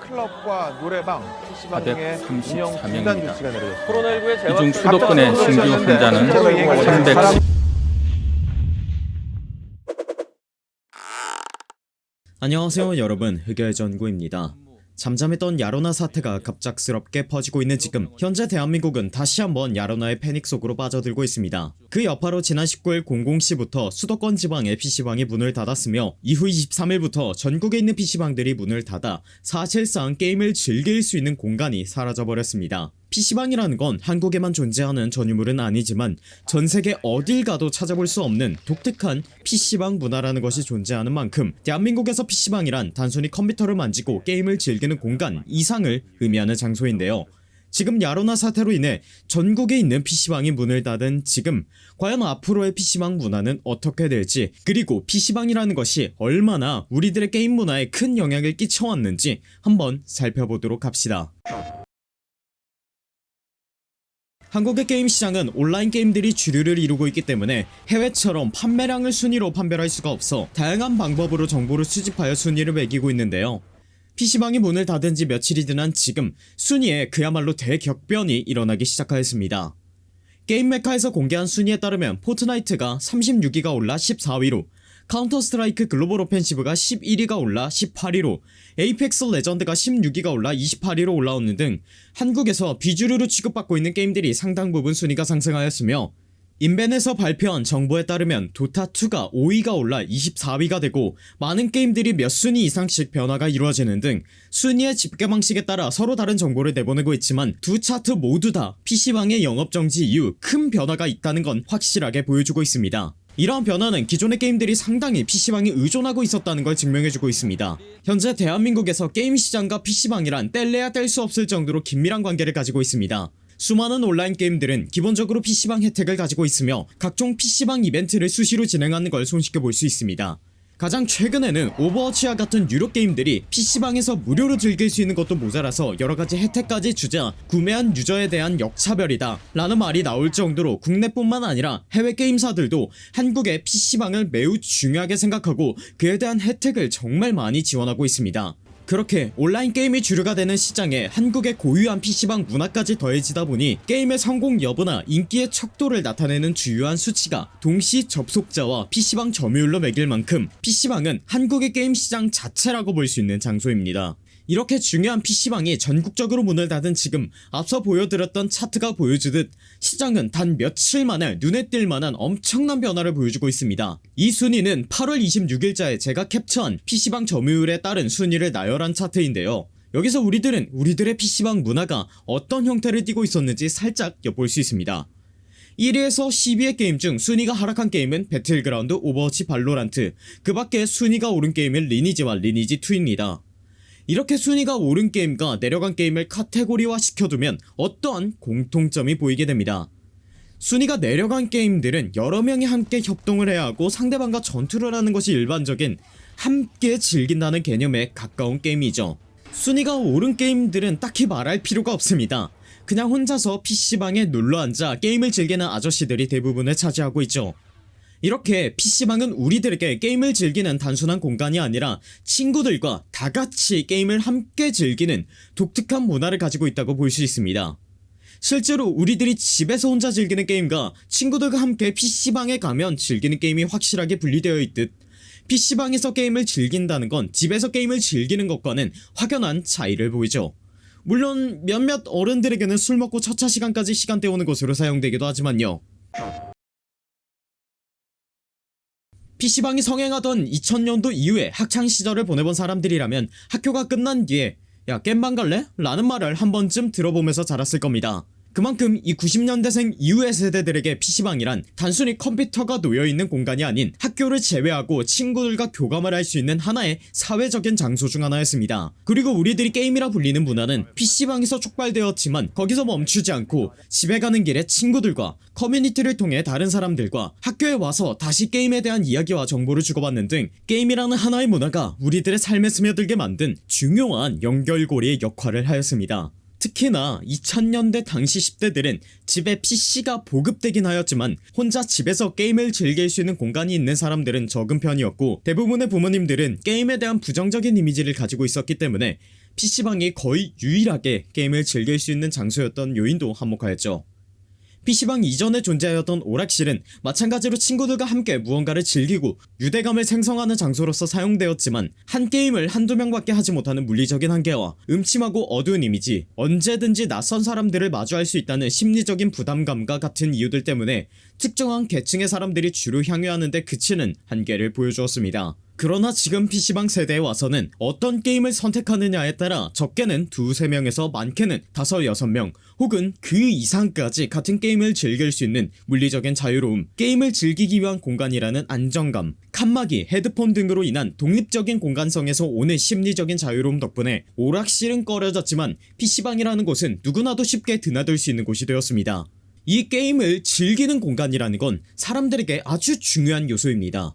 클럽과 노래방, PC방 등의 434 운영 중단 명입니다. 조치가 내려졌습니다. 코로나19의 재확 이중 수도권의 신규 환자는 300. 안녕하세요 여러분 흑열 전구입니다 잠잠했던 야로나 사태가 갑작스럽게 퍼지고 있는 지금 현재 대한민국은 다시 한번 야로나의 패닉 속으로 빠져들고 있습니다. 그 여파로 지난 19일 00시부터 수도권 지방의 PC방이 문을 닫았으며 이후 23일부터 전국에 있는 PC방들이 문을 닫아 사실상 게임을 즐길 수 있는 공간이 사라져버렸습니다 PC방이라는 건 한국에만 존재하는 전유물은 아니지만 전세계 어딜 가도 찾아볼 수 없는 독특한 PC방 문화라는 것이 존재하는 만큼 대한민국에서 PC방이란 단순히 컴퓨터를 만지고 게임을 즐기는 공간 이상을 의미하는 장소인데요. 지금 야로나 사태로 인해 전국에 있는 PC방이 문을 닫은 지금 과연 앞으로의 PC방 문화는 어떻게 될지 그리고 PC방이라는 것이 얼마나 우리들의 게임 문화에 큰 영향을 끼쳐왔는지 한번 살펴보도록 합시다 한국의 게임 시장은 온라인 게임들이 주류를 이루고 있기 때문에 해외처럼 판매량을 순위로 판별할 수가 없어 다양한 방법으로 정보를 수집하여 순위를 매기고 있는데요. PC방이 문을 닫은 지 며칠이 지난 지금 순위에 그야말로 대격변이 일어나기 시작하였습니다. 게임 메카에서 공개한 순위에 따르면 포트나이트가 36위가 올라 14위로 카운터 스트라이크 글로벌 오펜시브가 11위가 올라 18위로 에이펙스 레전드가 16위가 올라 28위로 올라오는 등 한국에서 비주류로 취급받고 있는 게임들이 상당 부분 순위가 상승하였으며 인벤에서 발표한 정보에 따르면 도타2가 5위가 올라 24위가 되고 많은 게임들이 몇 순위 이상씩 변화가 이루어지는 등 순위의 집계 방식에 따라 서로 다른 정보를 내보내고 있지만 두 차트 모두 다 PC방의 영업정지 이후 큰 변화가 있다는 건 확실하게 보여주고 있습니다 이러한 변화는 기존의 게임들이 상당히 PC방에 의존하고 있었다는 걸 증명해주고 있습니다. 현재 대한민국에서 게임 시장과 PC방이란 뗄래야 뗄 수 없을 정도로 긴밀한 관계를 가지고 있습니다. 수많은 온라인 게임들은 기본적으로 PC방 혜택을 가지고 있으며 각종 PC방 이벤트를 수시로 진행하는 걸 손쉽게 볼 수 있습니다 가장 최근에는 오버워치와 같은 유료 게임들이 PC방에서 무료로 즐길 수 있는 것도 모자라서 여러가지 혜택까지 주자 구매한 유저에 대한 역차별이다 라는 말이 나올 정도로 국내뿐만 아니라 해외 게임사들도 한국의 PC방을 매우 중요하게 생각하고 그에 대한 혜택을 정말 많이 지원하고 있습니다 그렇게 온라인 게임이 주류가 되는 시장에 한국의 고유한 PC방 문화까지 더해지다 보니 게임의 성공 여부나 인기의 척도를 나타내는 주요한 수치가 동시 접속자와 PC방 점유율로 매길 만큼 PC방은 한국의 게임 시장 자체라고 볼 수 있는 장소입니다 이렇게 중요한 PC방이 전국적으로 문을 닫은 지금 앞서 보여드렸던 차트가 보여주듯 시장은 단 며칠 만에 눈에 띌 만한 엄청난 변화를 보여주고 있습니다. 이 순위는 8월 26일자에 제가 캡처한 PC방 점유율에 따른 순위를 나열한 차트인데요. 여기서 우리들은 우리들의 PC방 문화가 어떤 형태를 띠고 있었는지 살짝 엿볼 수 있습니다. 1위에서 12위 게임 중 순위가 하락한 게임은 배틀그라운드, 오버워치, 발로란트 그 밖에 순위가 오른 게임은 리니지와 리니지2입니다 이렇게 순위가 오른 게임과 내려간 게임을 카테고리화 시켜두면 어떠한 공통점이 보이게 됩니다. 순위가 내려간 게임들은 여러 명이 함께 협동을 해야 하고 상대방과 전투를 하는 것이 일반적인 함께 즐긴다는 개념에 가까운 게임이죠. 순위가 오른 게임들은 딱히 말할 필요가 없습니다. 그냥 혼자서 PC방에 눌러앉아 게임을 즐기는 아저씨들이 대부분을 차지하고 있죠 이렇게 PC방은 우리들에게 게임을 즐기는 단순한 공간이 아니라 친구들과 다같이 게임을 함께 즐기는 독특한 문화를 가지고 있다고 볼 수 있습니다. 실제로 우리들이 집에서 혼자 즐기는 게임과 친구들과 함께 PC방에 가면 즐기는 게임이 확실하게 분리되어 있듯 PC방에서 게임을 즐긴다는 건 집에서 게임을 즐기는 것과는 확연한 차이를 보이죠. 물론 몇몇 어른들에게는 술 먹고 첫차 시간까지 시간 때우는 것으로 사용되기도 하지만요 PC방이 성행하던 2000년도 이후에 학창시절을 보내본 사람들이라면 학교가 끝난 뒤에 야 겜방 갈래? 라는 말을 한 번쯤 들어보면서 자랐을 겁니다 그만큼 이 90년대생 이후의 세대들에게 PC방이란 단순히 컴퓨터가 놓여있는 공간이 아닌 학교를 제외하고 친구들과 교감을 할 수 있는 하나의 사회적인 장소 중 하나였습니다. 그리고 우리들이 게임이라 불리는 문화는 PC방에서 촉발되었지만 거기서 멈추지 않고 집에 가는 길에 친구들과 커뮤니티를 통해 다른 사람들과 학교에 와서 다시 게임에 대한 이야기와 정보를 주고받는 등 게임이라는 하나의 문화가 우리들의 삶에 스며들게 만든 중요한 연결고리의 역할을 하였습니다 특히나 2000년대 당시 10대들은 집에 PC가 보급되긴 하였지만 혼자 집에서 게임을 즐길 수 있는 공간이 있는 사람들은 적은 편이었고 대부분의 부모님들은 게임에 대한 부정적인 이미지를 가지고 있었기 때문에 PC방이 거의 유일하게 게임을 즐길 수 있는 장소였던 요인도 한몫하였죠. PC방 이전에 존재하였던 오락실은 마찬가지로 친구들과 함께 무언가를 즐기고 유대감을 생성하는 장소로서 사용되었지만 한 게임을 한두 명밖에 하지 못하는 물리적인 한계와 음침하고 어두운 이미지 언제든지 낯선 사람들을 마주할 수 있다는 심리적인 부담감과 같은 이유들 때문에 특정한 계층의 사람들이 주로 향유하는데 그치는 한계를 보여주었습니다. 그러나 지금 PC방 세대에 와서는 어떤 게임을 선택하느냐에 따라 적게는 두세 명에서 많게는 다섯 여섯 명 혹은 그 이상까지 같은 게임을 즐길 수 있는 물리적인 자유로움 게임을 즐기기 위한 공간이라는 안정감 칸막이 헤드폰 등으로 인한 독립적인 공간성에서 오는 심리적인 자유로움 덕분에 오락실은 꺼려졌지만 PC방이라는 곳은 누구나도 쉽게 드나들 수 있는 곳이 되었습니다. 이 게임을 즐기는 공간이라는 건 사람들에게 아주 중요한 요소입니다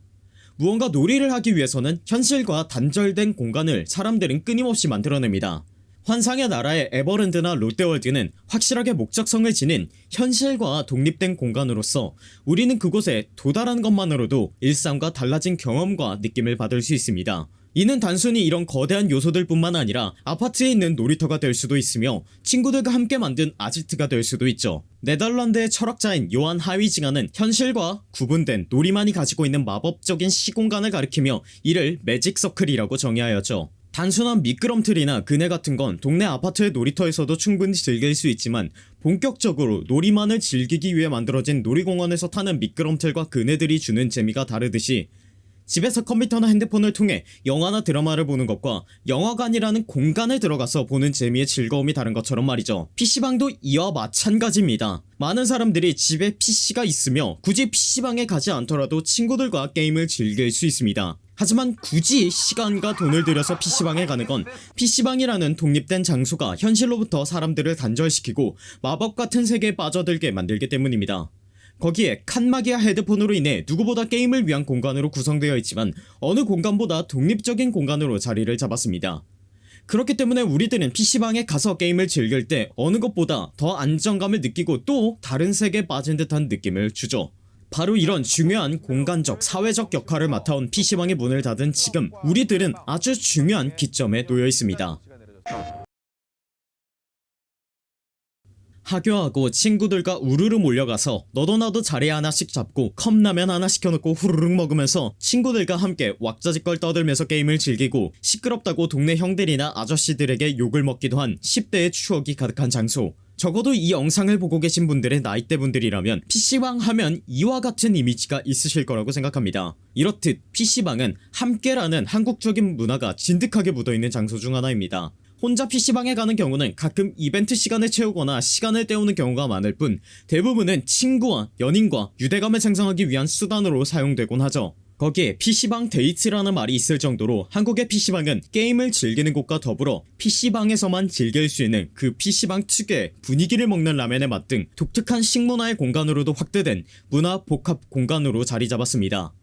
무언가 놀이를 하기 위해서는 현실과 단절된 공간을 사람들은 끊임없이 만들어냅니다. 환상의 나라의 에버랜드나 롯데월드는 확실하게 목적성을 지닌 현실과 독립된 공간으로서 우리는 그곳에 도달하는 것만으로도 일상과 달라진 경험과 느낌을 받을 수 있습니다. 이는 단순히 이런 거대한 요소들 뿐만 아니라 아파트에 있는 놀이터가 될 수도 있으며 친구들과 함께 만든 아지트가 될 수도 있죠. 네덜란드의 철학자인 요한 하위징하는 현실과 구분된 놀이만이 가지고 있는 마법적인 시공간을 가리키며 이를 매직서클이라고 정의하였죠. 단순한 미끄럼틀이나 그네 같은 건 동네 아파트의 놀이터에서도 충분히 즐길 수 있지만 본격적으로 놀이만을 즐기기 위해 만들어진 놀이공원에서 타는 미끄럼틀과 그네들이 주는 재미가 다르듯이 집에서 컴퓨터나 핸드폰을 통해 영화나 드라마를 보는 것과 영화관이라는 공간에 들어가서 보는 재미의 즐거움이 다른 것처럼 말이죠. PC방도 이와 마찬가지입니다. 많은 사람들이 집에 PC가 있으며 굳이 PC방에 가지 않더라도 친구들과 게임을 즐길 수 있습니다. 하지만 굳이 시간과 돈을 들여서 PC방에 가는 건 PC방이라는 독립된 장소가 현실로부터 사람들을 단절시키고 마법 같은 세계에 빠져들게 만들기 때문입니다 거기에 칸막이와 헤드폰으로 인해 누구보다 게임을 위한 공간으로 구성되어 있지만 어느 공간보다 독립적인 공간으로 자리를 잡았습니다. 그렇기 때문에 우리들은 PC방에 가서 게임을 즐길 때 어느 것보다 더 안정감을 느끼고 또 다른 세계에 빠진 듯한 느낌을 주죠. 바로 이런 중요한 공간적 사회적 역할을 맡아온 PC방의 문을 닫은 지금 우리들은 아주 중요한 기점에 놓여 있습니다 하교하고 친구들과 우르르 몰려가서 너도 나도 자리 하나씩 잡고 컵라면 하나 시켜놓고 후루룩 먹으면서 친구들과 함께 왁자지껄 떠들면서 게임을 즐기고 시끄럽다고 동네 형들이나 아저씨들에게 욕을 먹기도 한 10대의 추억이 가득한 장소. 적어도 이 영상을 보고 계신 분들의 나이대 분들이라면 PC방 하면 이와 같은 이미지가 있으실 거라고 생각합니다. 이렇듯 PC방은 함께라는 한국적인 문화가 진득하게 묻어있는 장소 중 하나입니다 혼자 PC방에 가는 경우는 가끔 이벤트 시간을 채우거나 시간을 때우는 경우가 많을 뿐 대부분은 친구와 연인과 유대감을 생성하기 위한 수단으로 사용되곤 하죠. 거기에 PC방 데이트라는 말이 있을 정도로 한국의 PC방은 게임을 즐기는 곳과 더불어 PC방에서만 즐길 수 있는 그 PC방 특유의 분위기를 먹는 라면의 맛 등 독특한 식문화의 공간으로도 확대된 문화 복합 공간으로 자리 잡았습니다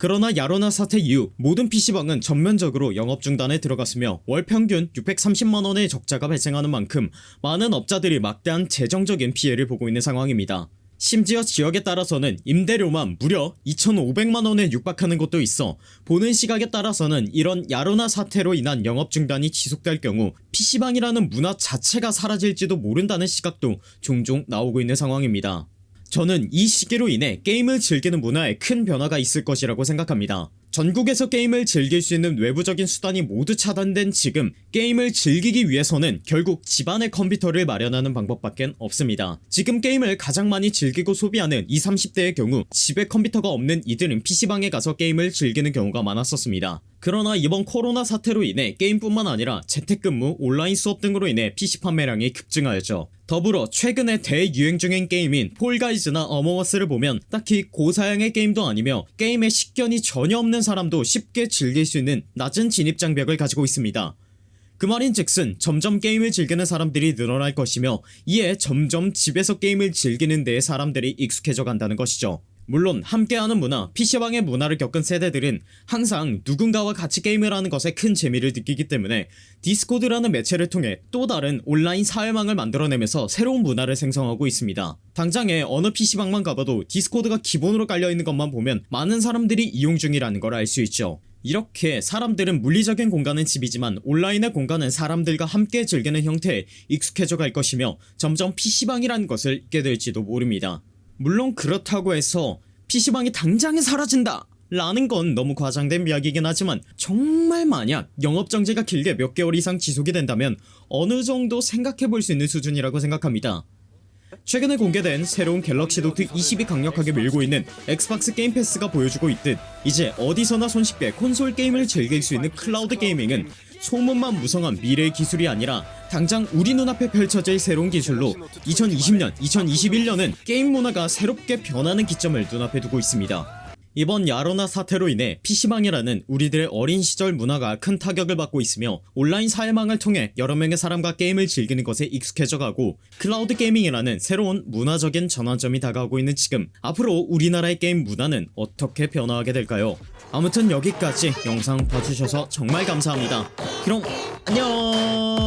그러나 야로나 사태 이후 모든 PC방은 전면적으로 영업 중단에 들어갔으며 월 평균 630만원의 적자가 발생하는 만큼 많은 업자들이 막대한 재정적인 피해를 보고 있는 상황입니다. 심지어 지역에 따라서는 임대료만 무려 2,500만원에 육박하는 곳도 있어 보는 시각에 따라서는 이런 야로나 사태로 인한 영업 중단이 지속될 경우 PC방이라는 문화 자체가 사라질지도 모른다는 시각도 종종 나오고 있는 상황입니다 저는 이 시기로 인해 게임을 즐기는 문화에 큰 변화가 있을 것이라고 생각합니다. 전국에서 게임을 즐길 수 있는 외부적인 수단이 모두 차단된 지금 게임을 즐기기 위해서는 결국 집안의 컴퓨터를 마련하는 방법밖엔 없습니다. 지금 게임을 가장 많이 즐기고 소비하는 20, 30대의 경우 집에 컴퓨터가 없는 이들은 PC방에 가서 게임을 즐기는 경우가 많았었습니다 그러나 이번 코로나 사태로 인해 게임뿐만 아니라 재택근무, 온라인 수업 등으로 인해 PC 판매량이 급증하였죠. 더불어 최근에 대유행 중인 게임인 폴가이즈나 어머워스를 보면 딱히 고사양의 게임도 아니며 게임에 식견이 전혀 없는 사람도 쉽게 즐길 수 있는 낮은 진입장벽을 가지고 있습니다. 그 말인즉슨 점점 게임을 즐기는 사람들이 늘어날 것이며 이에 점점 집에서 게임을 즐기는 데에 사람들이 익숙해져 간다는 것이죠 물론 함께하는 문화, PC방의 문화를 겪은 세대들은 항상 누군가와 같이 게임을 하는 것에 큰 재미를 느끼기 때문에 디스코드라는 매체를 통해 또 다른 온라인 사회망을 만들어내면서 새로운 문화를 생성하고 있습니다 당장에 어느 PC방만 가봐도 디스코드가 기본으로 깔려있는 것만 보면 많은 사람들이 이용 중이라는 걸 알 수 있죠 이렇게 사람들은 물리적인 공간은 집이지만 온라인의 공간은 사람들과 함께 즐기는 형태에 익숙해져 갈 것이며 점점 PC방이라는 것을 잊게 될지도 모릅니다. 물론 그렇다고 해서 PC방이 당장에 사라진다! 라는 건 너무 과장된 이야기긴 하지만 정말 만약 영업정지가 길게 몇 개월 이상 지속이 된다면 어느 정도 생각해 볼 수 있는 수준이라고 생각합니다. 최근에 공개된 새로운 갤럭시 노트 20이 강력하게 밀고 있는 엑스박스 게임 패스가 보여주고 있듯 이제 어디서나 손쉽게 콘솔 게임을 즐길 수 있는 cloud gaming은 소문만 무성한 미래의 기술이 아니라 당장 우리 눈앞에 펼쳐질 새로운 기술로 2020년, 2021년은 게임 문화가 새롭게 변하는 기점을 눈앞에 두고 있습니다. 이번 야로나 사태로 인해 PC방이라는 우리들의 어린 시절 문화가 큰 타격을 받고 있으며 온라인 사회망을 통해 여러 명의 사람과 게임을 즐기는 것에 익숙해져가고 cloud gaming이라는 새로운 문화적인 전환점이 다가오고 있는 지금 앞으로 우리나라의 게임 문화는 어떻게 변화하게 될까요? 아무튼 여기까지 영상 봐주셔서 정말 감사합니다. 그럼 안녕